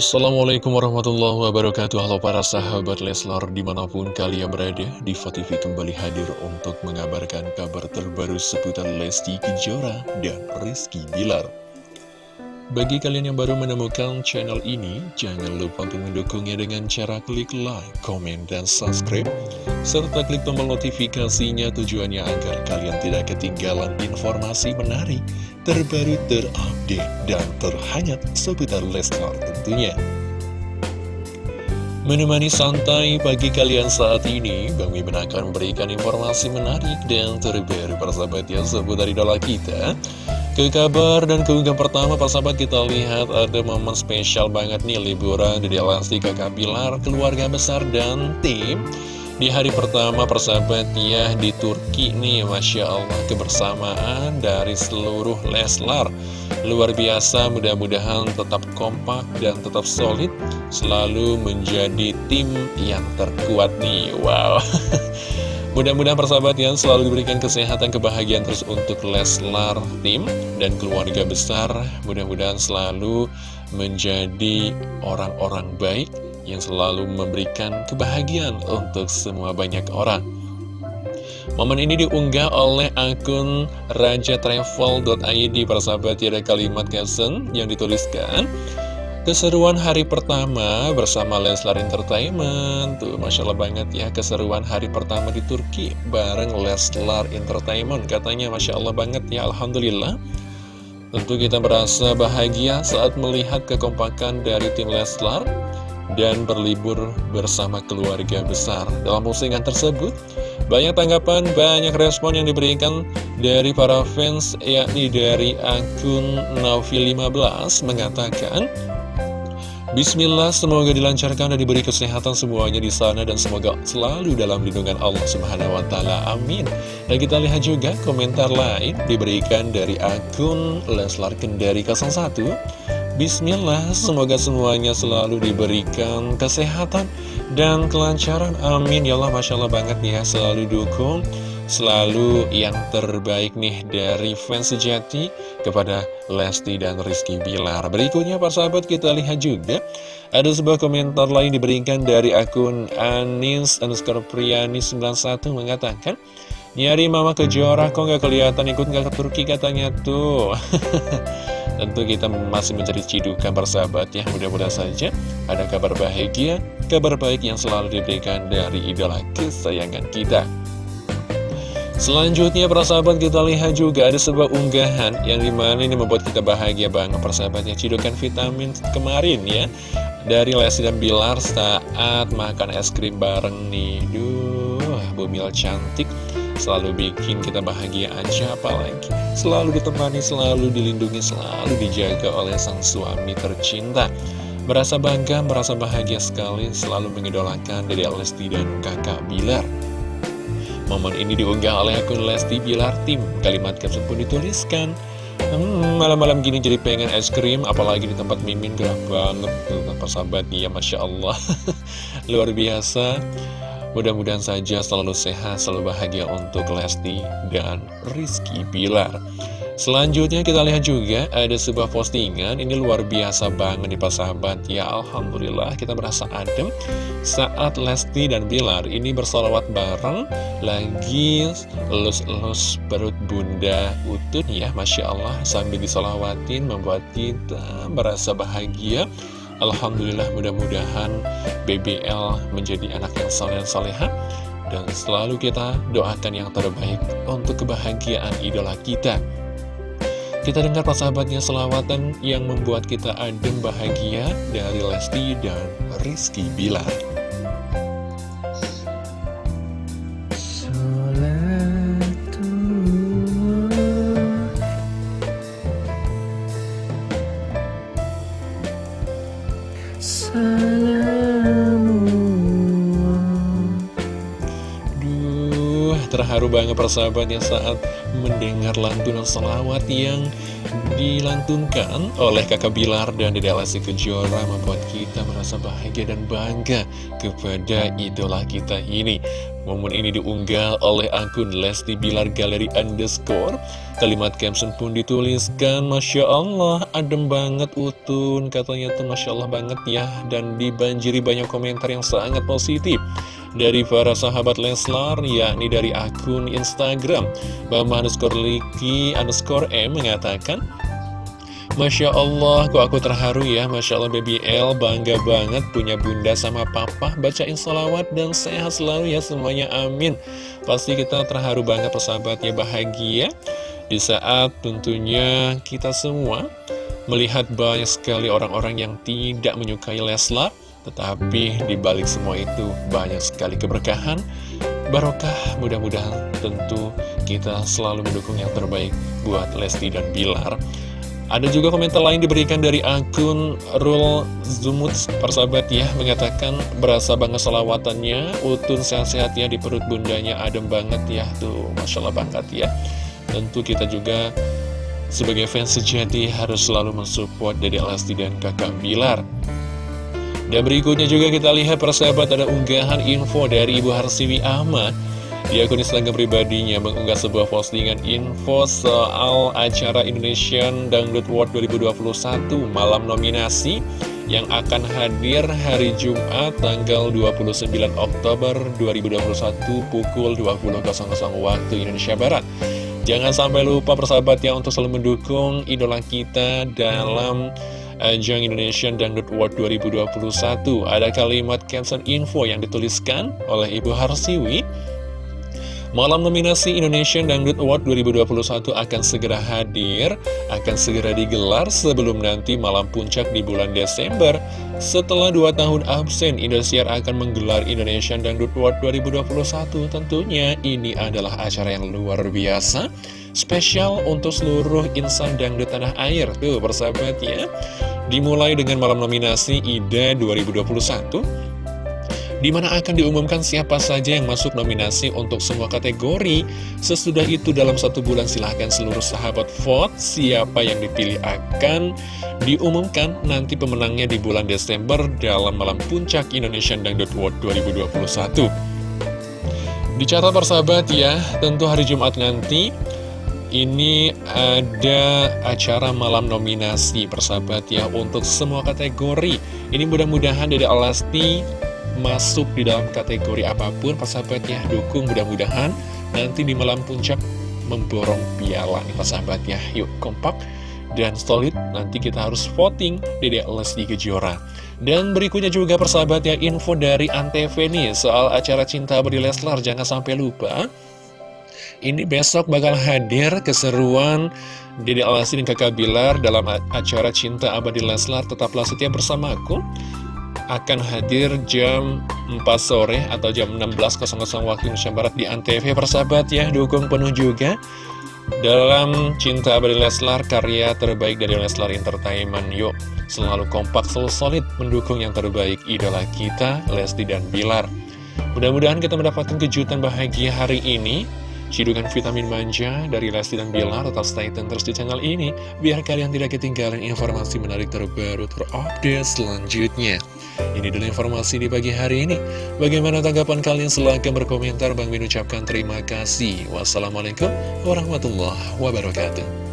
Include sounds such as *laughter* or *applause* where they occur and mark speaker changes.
Speaker 1: Assalamualaikum warahmatullahi wabarakatuh. Halo para sahabat Leslar di mana pun kalian berada Diva TV kembali hadir untuk mengabarkan kabar terbaru seputar Lesti Kejora dan Rizky Bilar Bagi kalian yang baru menemukan channel ini Jangan lupa untuk mendukungnya dengan cara klik like, komen, dan subscribe Serta klik tombol notifikasinya tujuannya agar kalian tidak ketinggalan informasi menarik terbaru terupdate dan terhangat seputar Leslar tentunya. Menemani santai pagi kalian saat ini, Bang Mimin akan memberikan informasi menarik dan terbaru persahabat yang seputar idola kita. Ke kabar dan keunggahan pertama persahabat kita lihat ada momen spesial banget nih liburan di Lesti Kakak Bilar, keluarga besar dan tim. Di hari pertama persahabat ya di Turki nih Masya Allah kebersamaan dari seluruh Leslar. Luar biasa mudah-mudahan tetap kompak dan tetap solid Selalu menjadi tim yang terkuat nih Wow *laughs* Mudah-mudahan persahabat yang selalu diberikan kesehatan kebahagiaan terus untuk Leslar tim dan keluarga besar Mudah-mudahan selalu menjadi orang-orang baik yang selalu memberikan kebahagiaan untuk semua banyak orang. Momen ini diunggah oleh akun rajatravel.id persahabat ada kalimat caption yang dituliskan Keseruan hari pertama bersama Leslar Entertainment Tuh Masya Allah banget ya keseruan hari pertama di Turki bareng Leslar Entertainment Katanya Masya Allah banget ya Alhamdulillah Tentu kita merasa bahagia saat melihat kekompakan dari tim Leslar dan berlibur bersama keluarga besar. Dalam postingan tersebut, banyak tanggapan, banyak respon yang diberikan dari para fans, yakni dari akun Naufil15 mengatakan, Bismillah, semoga dilancarkan dan diberi kesehatan semuanya di sana dan semoga selalu dalam lindungan Allah Subhanahu wa taala. Amin. Dan kita lihat juga komentar lain diberikan dari akun Leslar Kendari 01 Bismillah, semoga semuanya selalu diberikan kesehatan dan kelancaran. Amin. Ya Allah, Masya Allah banget nih ya, selalu dukung, selalu yang terbaik nih dari fans sejati kepada Lesti dan Rizky Bilar. Berikutnya, Pak sahabat, kita lihat juga. Ada sebuah komentar lain diberikan dari akun Anis underscore Priani 91 mengatakan, Nyari mama kejora kok nggak kelihatan? Ikut nggak ke Turki? Katanya tuh. *laughs* Tentu kita masih mencari cidukan persahabat ya. Mudah-mudahan saja ada kabar bahagia Kabar baik yang selalu diberikan dari idola kesayangan kita Selanjutnya persahabat kita lihat juga ada sebuah unggahan yang di mana ini membuat kita bahagia banget persahabatnya cidukan vitamin kemarin ya. Dari Lesti dan Bilar saat makan es krim bareng nih. Duh, bumil cantik. Selalu bikin kita bahagia aja apalagi selalu ditemani, selalu dilindungi, selalu dijaga oleh sang suami tercinta. Merasa bangga, merasa bahagia sekali selalu mengidolakan dari Lesti dan kakak Bilar momen ini diunggah oleh akun Lesti Bilar Tim kalimat caption pun dituliskan Hmm, malam-malam gini jadi pengen es krim, apalagi di tempat Mimin gerah banget tuh, persahabat dia, Masya Allah. *laughs* Luar biasa. Mudah-mudahan saja selalu sehat, selalu bahagia untuk Lesti dan Rizky Bilar. Selanjutnya kita lihat juga ada sebuah postingan. Ini luar biasa banget nih Pak Sahabat Ya Alhamdulillah kita merasa adem. Saat Lesti dan Bilar ini bersolawat bareng Lagi elus-elus perut bunda utun ya Masya Allah Sambil disolawatin membuat kita merasa bahagia. Alhamdulillah mudah-mudahan BBL menjadi anak yang saleh soleha. Dan selalu kita doakan yang terbaik untuk kebahagiaan idola kita. Kita dengar persahabatnya selawatan yang membuat kita adem bahagia dari Lesti dan Rizky Bilar. Duh, terharu banget persahabatnya saat mendengar lantunan selawat yang dilantunkan oleh kakak Bilar dan Dede Lesti Kejora membuat kita merasa bahagia dan bangga kepada idola kita ini. Momen ini diunggah oleh akun Lesti Bilar Galeri Underscore. Kalimat caption pun dituliskan Masya Allah, adem banget Utun Katanya tuh Masya Allah banget ya Dan dibanjiri banyak komentar yang sangat positif Dari para sahabat Leslar Yakni dari akun Instagram. Bama underscore Liki underscore M mengatakan Masya Allah, kok aku terharu ya. Masya Allah Baby L bangga banget punya bunda sama papa. Bacain salawat dan sehat selalu ya semuanya amin. Pasti kita terharu banget persahabat ya bahagia. Di saat tentunya kita semua melihat banyak sekali orang-orang yang tidak menyukai Leslar Tetapi dibalik semua itu banyak sekali keberkahan Barokah. Mudah-mudahan tentu kita selalu mendukung yang terbaik buat Lesti dan Bilar ada juga komentar lain diberikan dari akun Rul Zumut. Persahabat ya Mengatakan berasa banget selawatannya. Utun sehat-sehat ya di perut bundanya adem banget ya. Tuh Masya Allah banget ya. Tentu kita juga sebagai fans sejati harus selalu mensupport dari Lesti dan kakak Bilar. Dan berikutnya juga kita lihat persahabat ada unggahan info dari Ibu Harsiwi Ahmad di akun Instagram pribadinya mengunggah sebuah postingan info soal acara Indonesian Dangdut World 2021 malam nominasi yang akan hadir hari Jumat tanggal 29 Oktober 2021 pukul 20.00 waktu Indonesia Barat. Jangan sampai lupa persahabat ya untuk selalu mendukung idola kita dalam ajang Indonesian Dangdut World 2021. Ada kalimat caption info yang dituliskan oleh Ibu Harsiwi Malam nominasi Indonesian Dangdut Award 2021 akan segera hadir, akan segera digelar sebelum nanti malam puncak di bulan Desember. Setelah dua tahun absen, Indosiar akan menggelar Indonesian Dangdut Award 2021. Tentunya ini adalah acara yang luar biasa, spesial untuk seluruh insan dangdut tanah air. Tuh, persahabat ya. Dimulai dengan malam nominasi IDA 2021 di mana akan diumumkan siapa saja yang masuk nominasi untuk semua kategori. Sesudah itu dalam satu bulan silahkan seluruh sahabat vote siapa yang dipilih akan diumumkan nanti pemenangnya di bulan Desember dalam malam puncak Indonesian Dangdut World 2021. Dicatat persahabat ya, tentu hari Jumat nanti ini ada acara malam nominasi persahabat ya untuk semua kategori. Ini mudah-mudahan dari Alasti masuk di dalam kategori apa pun persahabat ya dukung mudah-mudahan nanti di malam puncak memborong piala nih persahabat ya yuk kompak dan solid. Nanti kita harus voting Dede Lesti Kejora dan berikutnya juga persahabat ya info dari Antv nih soal acara Cinta Abadi Leslar. Jangan sampai lupa ini besok bakal hadir keseruan Dede Lesti dan kakak Bilar dalam acara Cinta Abadi Leslar. Tetaplah setia bersamaku akan hadir jam 4 sore atau jam 16.00 waktu Indonesia Barat di Antv persahabat ya dukung penuh juga dalam Cinta Abadi Leslar karya terbaik dari Leslar Entertainment. Yuk selalu kompak selalu solid mendukung yang terbaik idola kita Lesti dan Bilar. Mudah-mudahan kita mendapatkan kejutan bahagia hari ini Cidukan vitamin manja dari Lesti dan Bilar tetap stay tune terus di channel ini biar kalian tidak ketinggalan informasi menarik terbaru terupdate selanjutnya. Ini dulu informasi di pagi hari ini. Bagaimana tanggapan kalian? Silahkan berkomentar. Bang Min ucapkan terima kasih. Wassalamualaikum warahmatullahi wabarakatuh.